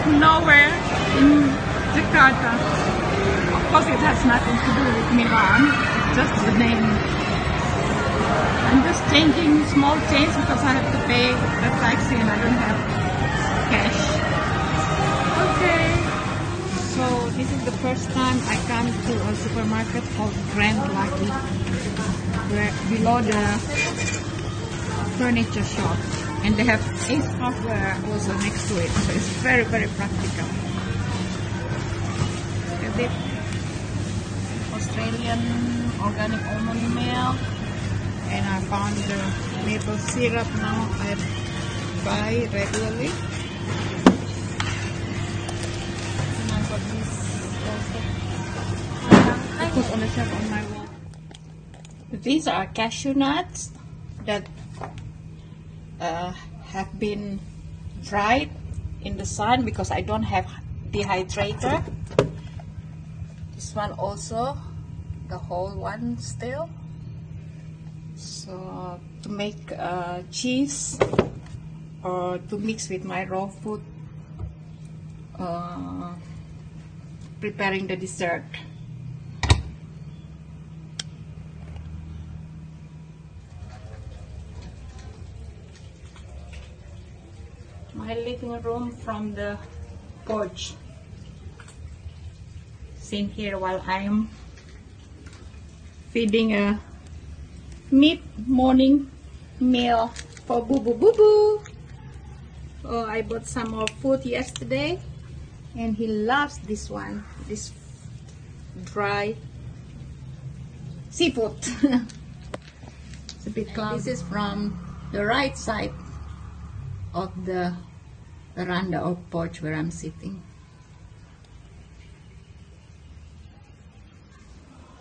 of nowhere in Jakarta. Of course, it has nothing to do with Milan, just the name. I'm just changing small change because I have to pay the taxi and I don't have cash. Okay. So this is the first time I come to a supermarket called Grand Lucky, where below the furniture shop, and they have Ace Hardware also next to it, so it's very very practical. A Australian organic almond milk, and I found the maple syrup now I buy regularly. And I got this also. I put on the shelf on my wall. These are cashew nuts that uh, have been dried in the sun because I don't have dehydrator. This one also, the whole one still. So to make uh, cheese or to mix with my raw food, uh, preparing the dessert. My living room from the porch. Sitting here while I'm feeding a mid morning meal for Boo Boo Boo Boo. Oh, I bought some more food yesterday and he loves this one, this dry seafood. it's a bit cloudy. This is from the right side of the veranda or porch where I'm sitting.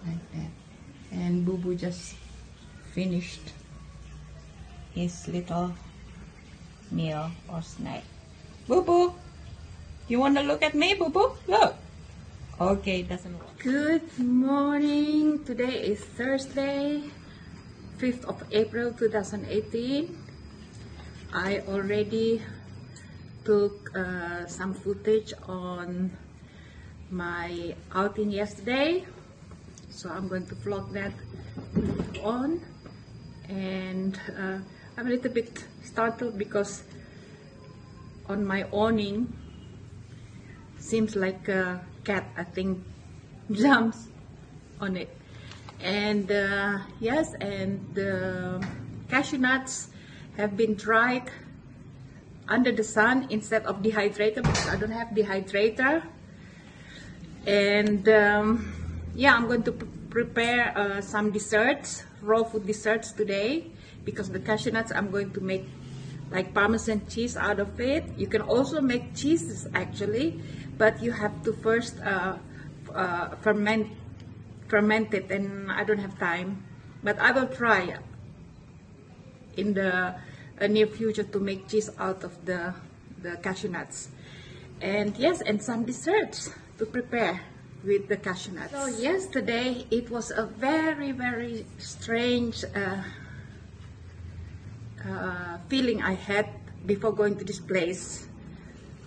Like that. And Boo Boo just finished his little meal or snack. Boo Boo, you want to look at me, Boo Boo? Look. Okay, doesn't work. Good morning. Today is Thursday, 5th of April 2018. I already took uh, some footage on my outing yesterday. So I'm going to vlog that on. And uh, I'm a little bit startled because on my awning seems like a cat I think jumps on it. And uh, yes and the cashew nuts have been dried under the sun instead of dehydrator because I don't have dehydrator. And um, yeah I'm going to prepare uh, some desserts raw food desserts today because the cashew nuts I'm going to make like parmesan cheese out of it. You can also make cheeses actually but you have to first uh, uh, ferment ferment it and I don't have time. But I will try in the near future to make cheese out of the, the cashew nuts. And yes, and some desserts to prepare with the cashew nuts. So yesterday it was a very, very strange uh, uh, feeling I had before going to this place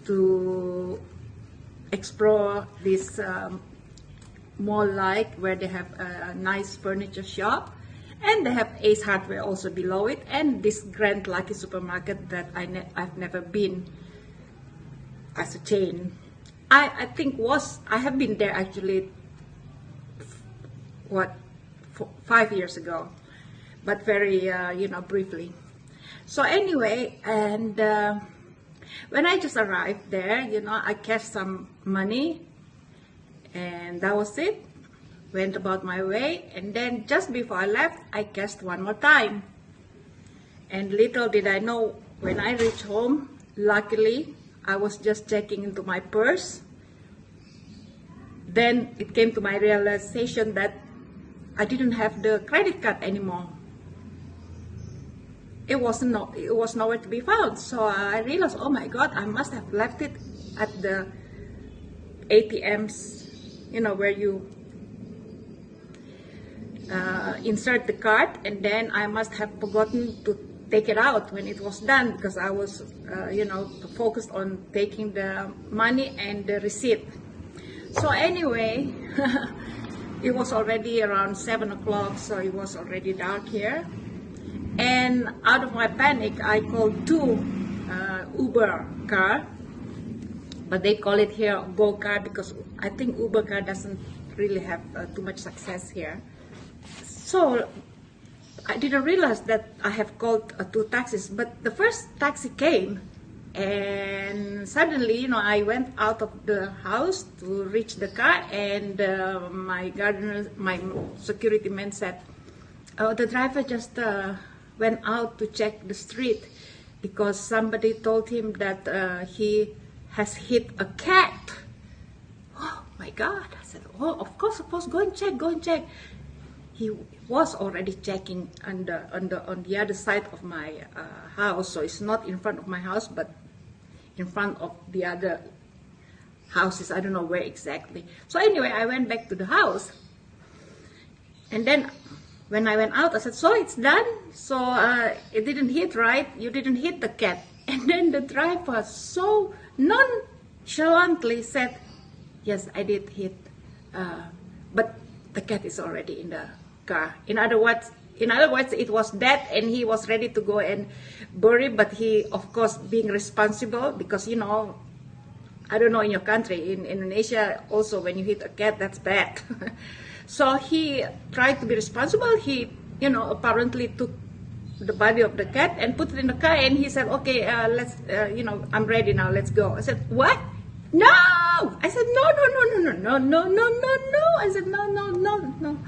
to explore this um, mall-like where they have a nice furniture shop and they have Ace Hardware also below it and this Grand Lucky supermarket that I ne I've never been as a chain. I, I think was, I have been there actually, what, five years ago, but very, uh, you know, briefly. So anyway, and uh, when I just arrived there, you know, I cashed some money and that was it went about my way, and then just before I left, I cashed one more time. And little did I know, when I reached home, luckily, I was just checking into my purse. Then it came to my realization that I didn't have the credit card anymore. It was no, it was nowhere to be found. So I realized, oh my God, I must have left it at the ATMs, you know, where you uh, insert the card and then I must have forgotten to take it out when it was done because I was, uh, you know, focused on taking the money and the receipt. So anyway, it was already around seven o'clock, so it was already dark here. And out of my panic, I called two uh, Uber car, but they call it here Go car because I think Uber car doesn't really have uh, too much success here. So I didn't realize that I have called uh, two taxis, but the first taxi came and suddenly, you know, I went out of the house to reach the car and uh, my gardener, my security man said, oh, the driver just uh, went out to check the street because somebody told him that uh, he has hit a cat. Oh my God. I said, oh, of course, of course, go and check, go and check he was already checking on the, on the, on the other side of my uh, house. So it's not in front of my house, but in front of the other houses. I don't know where exactly. So anyway, I went back to the house. And then when I went out, I said, so it's done? So uh, it didn't hit, right? You didn't hit the cat. And then the driver so nonchalantly said, yes, I did hit. Uh, but the cat is already in the car. In other words, in other words, it was dead and he was ready to go and bury, but he, of course, being responsible because, you know, I don't know in your country, in Indonesia, also when you hit a cat, that's bad. so he tried to be responsible. He, you know, apparently took the body of the cat and put it in the car and he said, okay, uh, let's, uh, you know, I'm ready now, let's go. I said, what? No! I said, no, no, no, no, no, no, no, no, no, no. I said, no, no, no, no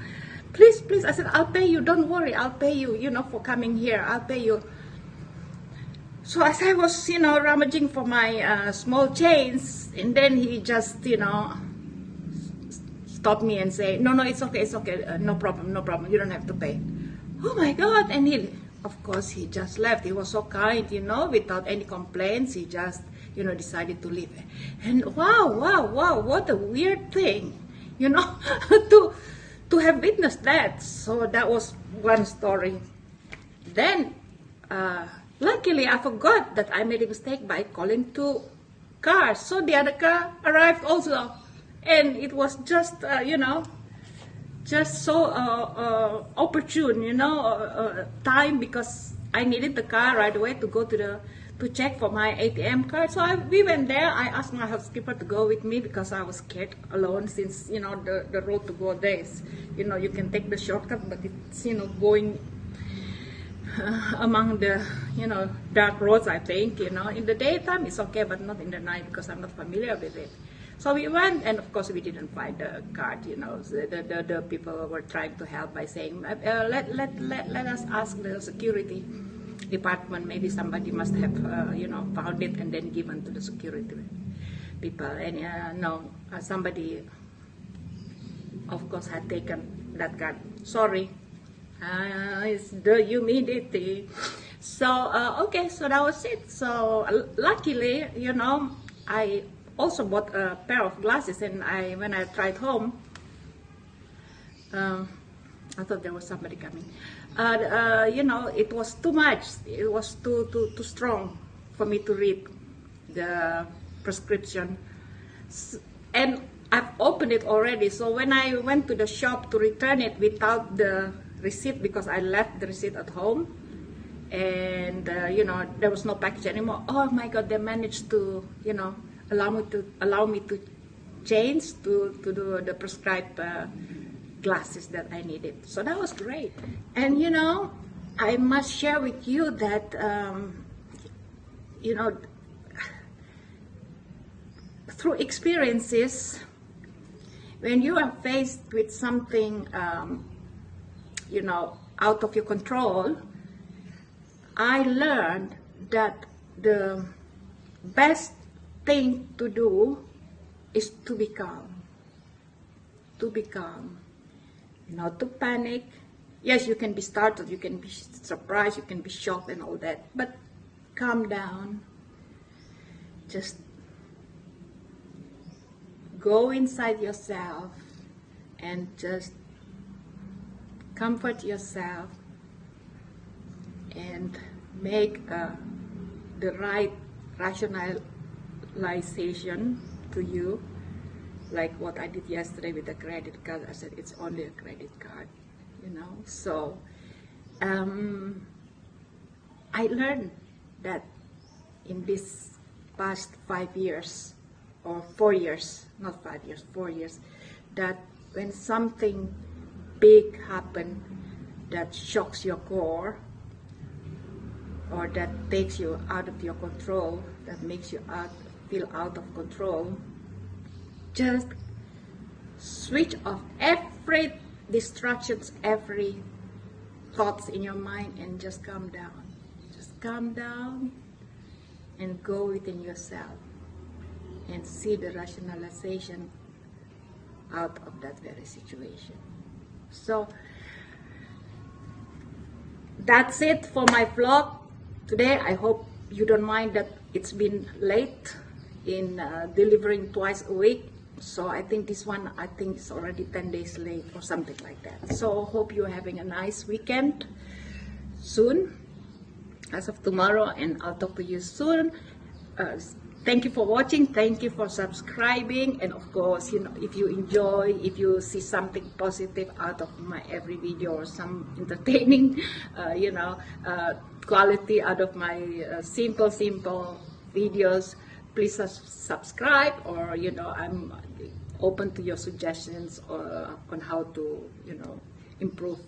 please, please. I said, I'll pay you. Don't worry. I'll pay you, you know, for coming here. I'll pay you. So as I was, you know, rummaging for my uh, small chains, and then he just, you know, stopped me and say, no, no, it's okay, it's okay, uh, no problem, no problem, you don't have to pay. Oh my God, and he, of course, he just left. He was so kind, you know, without any complaints, he just, you know, decided to leave. And wow, wow, wow, what a weird thing, you know, to, to have witnessed that. So that was one story. Then, uh, luckily, I forgot that I made a mistake by calling two cars. So the other car arrived also. And it was just, uh, you know, just so uh, uh opportune, you know, uh, uh, time because I needed the car right away to go to the to check for my ATM card. So I, we went there. I asked my housekeeper to go with me because I was scared alone since, you know, the, the road to go there is, you know, you can take the shortcut, but it's, you know, going uh, among the, you know, dark roads, I think, you know. In the daytime, it's okay, but not in the night because I'm not familiar with it. So we went, and of course, we didn't find the card, you know. The, the, the people were trying to help by saying, uh, let, let, let, let us ask the security department, maybe somebody must have, uh, you know, found it and then given to the security people. And uh, no, uh, somebody, of course, had taken that gun. Sorry, uh, it's the humidity. So, uh, okay, so that was it. So, luckily, you know, I also bought a pair of glasses and I, when I tried home, um, I thought there was somebody coming. Uh, you know, it was too much. It was too, too, too strong for me to read the prescription. And I've opened it already. So when I went to the shop to return it without the receipt, because I left the receipt at home, and uh, you know there was no package anymore. Oh my God! They managed to you know allow me to allow me to change to to do the prescribed uh, glasses that I needed. So that was great. And you know, I must share with you that, um, you know, through experiences, when you are faced with something, um, you know, out of your control, I learned that the best thing to do is to be calm. To be calm not to panic. Yes, you can be startled, you can be surprised, you can be shocked and all that, but calm down. Just go inside yourself and just comfort yourself and make uh, the right rationalization to you, like what I did yesterday with the credit card. I said it's only a credit card, you know. So um, I learned that in this past five years or four years, not five years, four years, that when something big happen that shocks your core or that takes you out of your control, that makes you out, feel out of control, just switch off every distractions, every thoughts in your mind and just calm down. Just calm down and go within yourself and see the rationalization out of that very situation. So that's it for my vlog today. I hope you don't mind that it's been late in uh, delivering twice a week. So I think this one, I think it's already 10 days late or something like that. So hope you're having a nice weekend soon as of tomorrow and I'll talk to you soon. Uh, thank you for watching thank you for subscribing and of course you know if you enjoy if you see something positive out of my every video or some entertaining uh, you know uh, quality out of my uh, simple simple videos please subscribe or you know i'm open to your suggestions or, on how to you know improve